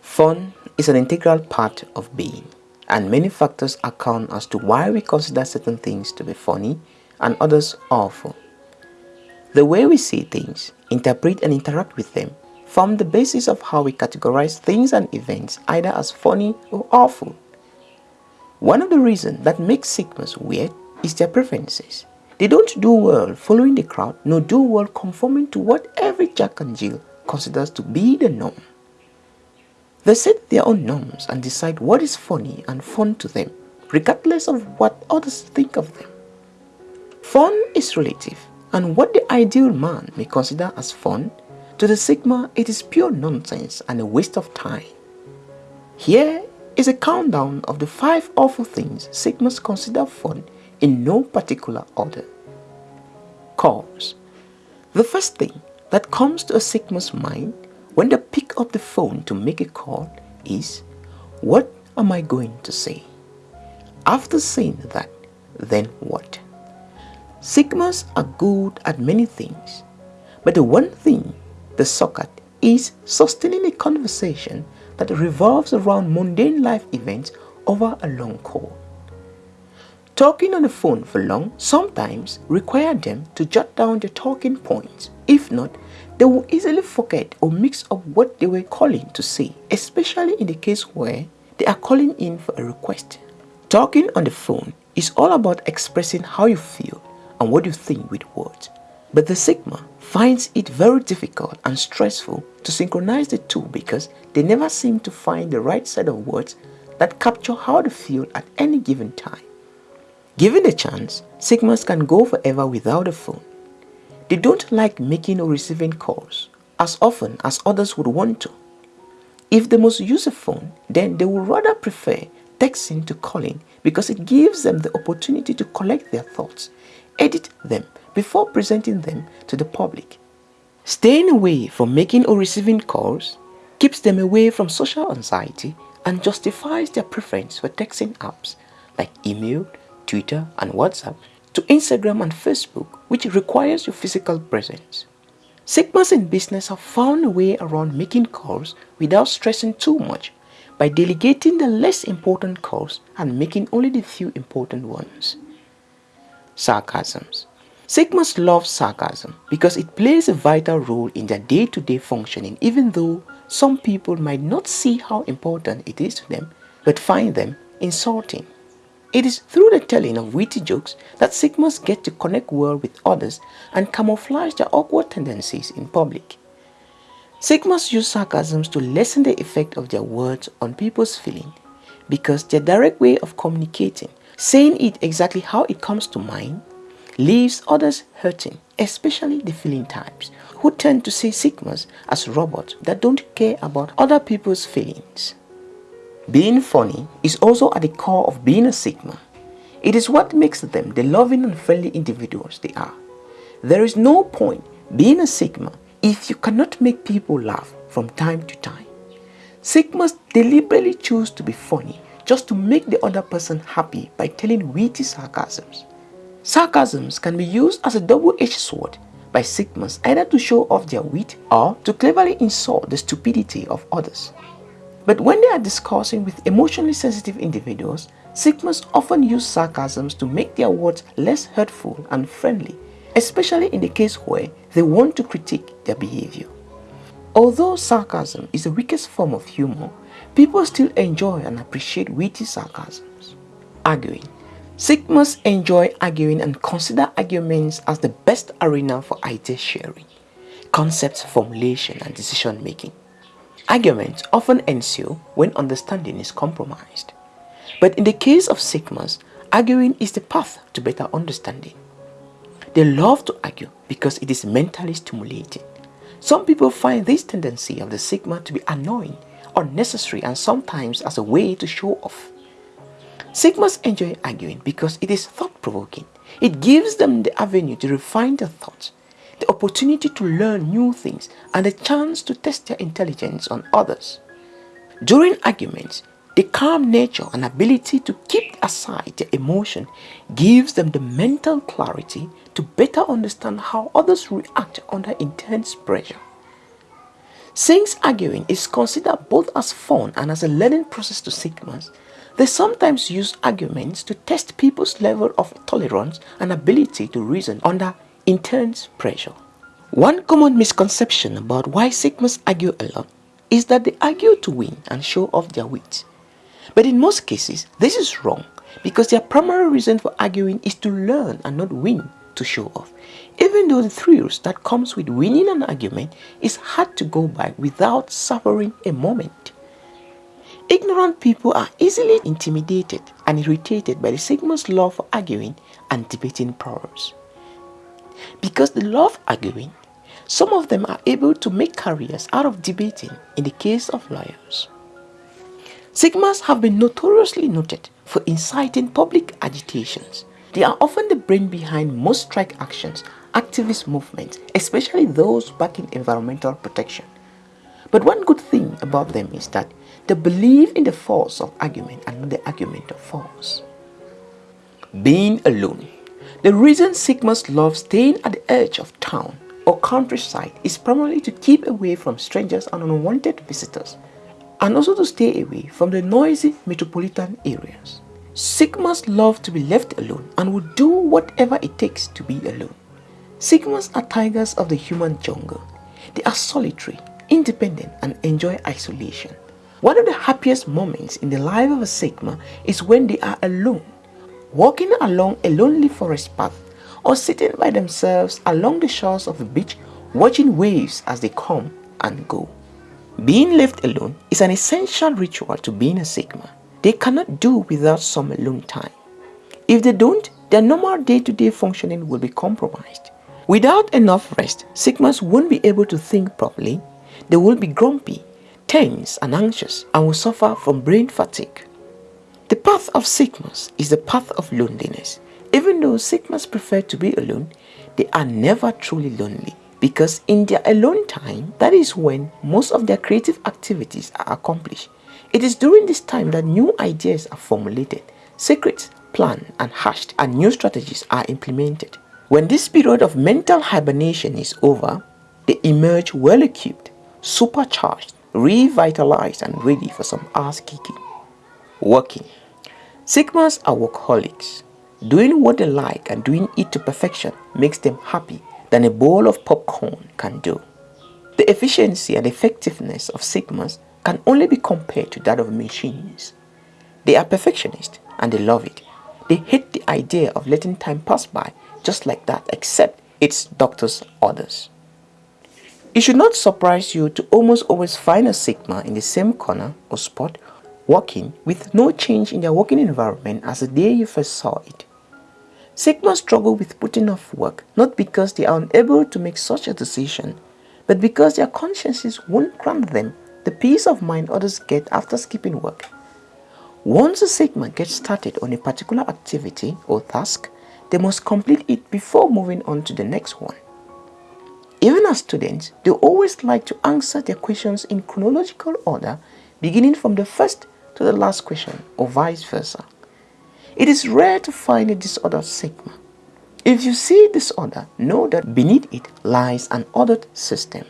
Fun is an integral part of being and many factors account as to why we consider certain things to be funny and others awful. The way we see things, interpret and interact with them form the basis of how we categorize things and events either as funny or awful. One of the reasons that makes Sigmas weird is their preferences. They don't do well following the crowd nor do well conforming to what every Jack and Jill considers to be the norm. They set their own norms and decide what is funny and fun to them, regardless of what others think of them. Fun is relative, and what the ideal man may consider as fun, to the Sigma it is pure nonsense and a waste of time. Here is a countdown of the five awful things Sigmas consider fun in no particular order. Calls. The first thing that comes to a Sigma's mind when they pick up the phone to make a call is, what am I going to say? After saying that, then what? Sigmas are good at many things, but the one thing they suck at is sustaining a conversation that revolves around mundane life events over a long call. Talking on the phone for long sometimes require them to jot down the talking points. If not, they will easily forget or mix up what they were calling to say, especially in the case where they are calling in for a request. Talking on the phone is all about expressing how you feel and what you think with words. But the Sigma finds it very difficult and stressful to synchronize the two because they never seem to find the right set of words that capture how they feel at any given time. Given the chance, Sigmas can go forever without a phone. They don't like making or receiving calls as often as others would want to. If they must use a phone, then they would rather prefer texting to calling because it gives them the opportunity to collect their thoughts, edit them before presenting them to the public. Staying away from making or receiving calls keeps them away from social anxiety and justifies their preference for texting apps like email, Twitter and WhatsApp to Instagram and Facebook, which requires your physical presence. Sigmas in business have found a way around making calls without stressing too much by delegating the less important calls and making only the few important ones. Sarcasms Sigmas love sarcasm because it plays a vital role in their day-to-day -day functioning even though some people might not see how important it is to them but find them insulting. It is through the telling of witty jokes that Sigmas get to connect well with others and camouflage their awkward tendencies in public. Sigmas use sarcasms to lessen the effect of their words on people's feeling because their direct way of communicating, saying it exactly how it comes to mind, leaves others hurting, especially the feeling types, who tend to see Sigmas as robots that don't care about other people's feelings. Being funny is also at the core of being a Sigma. It is what makes them the loving and friendly individuals they are. There is no point being a Sigma if you cannot make people laugh from time to time. Sigmas deliberately choose to be funny just to make the other person happy by telling witty sarcasms. Sarcasms can be used as a double-edged sword by Sigmas either to show off their wit or to cleverly insult the stupidity of others. But when they are discussing with emotionally sensitive individuals, Sigmas often use sarcasms to make their words less hurtful and friendly, especially in the case where they want to critique their behavior. Although sarcasm is the weakest form of humor, people still enjoy and appreciate witty sarcasms. Arguing Sigmas enjoy arguing and consider arguments as the best arena for idea sharing, concept formulation and decision making. Arguments often ensue when understanding is compromised. But in the case of Sigmas, arguing is the path to better understanding. They love to argue because it is mentally stimulating. Some people find this tendency of the Sigma to be annoying, unnecessary and sometimes as a way to show off. Sigmas enjoy arguing because it is thought-provoking. It gives them the avenue to refine their thoughts the opportunity to learn new things, and the chance to test their intelligence on others. During arguments, the calm nature and ability to keep aside their emotion gives them the mental clarity to better understand how others react under intense pressure. Since arguing is considered both as fun and as a learning process to Sigmas, they sometimes use arguments to test people's level of tolerance and ability to reason under intense pressure. One common misconception about why Sigmas argue a lot is that they argue to win and show off their wit. But in most cases, this is wrong because their primary reason for arguing is to learn and not win to show off. Even though the thrills that comes with winning an argument is hard to go by without suffering a moment. Ignorant people are easily intimidated and irritated by the Sigma's love for arguing and debating problems. Because they love arguing, some of them are able to make careers out of debating in the case of lawyers. Sigmas have been notoriously noted for inciting public agitations. They are often the brain behind most strike actions, activist movements, especially those backing environmental protection. But one good thing about them is that they believe in the force of argument and not the argument of force. Being alone. The reason Sigmas love staying at the edge of town or countryside is primarily to keep away from strangers and unwanted visitors and also to stay away from the noisy metropolitan areas. Sigmas love to be left alone and will do whatever it takes to be alone. Sigmas are tigers of the human jungle. They are solitary, independent and enjoy isolation. One of the happiest moments in the life of a Sigma is when they are alone, walking along a lonely forest path or sitting by themselves along the shores of a beach watching waves as they come and go. Being left alone is an essential ritual to being a Sigma. They cannot do without some alone time. If they don't, their normal day-to-day -day functioning will be compromised. Without enough rest, Sigmas won't be able to think properly. They will be grumpy, tense and anxious and will suffer from brain fatigue. The path of Sigmas is the path of loneliness. Even though Sigmas prefer to be alone, they are never truly lonely because in their alone time, that is when most of their creative activities are accomplished. It is during this time that new ideas are formulated, secrets planned and hashed, and new strategies are implemented. When this period of mental hibernation is over, they emerge well equipped, supercharged, revitalized, and ready for some ass kicking. Working. Sigmas are workaholics. Doing what they like and doing it to perfection makes them happy than a bowl of popcorn can do. The efficiency and effectiveness of Sigmas can only be compared to that of machines. They are perfectionists and they love it. They hate the idea of letting time pass by just like that except it's doctor's orders. It should not surprise you to almost always find a Sigma in the same corner or spot working with no change in their working environment as the day you first saw it. Sigma struggle with putting off work not because they are unable to make such a decision, but because their consciences won't grant them the peace of mind others get after skipping work. Once a Sigma gets started on a particular activity or task, they must complete it before moving on to the next one. Even as students, they always like to answer their questions in chronological order, beginning from the first to the last question or vice versa. It is rare to find a disordered sigma. If you see disorder, know that beneath it lies an ordered system.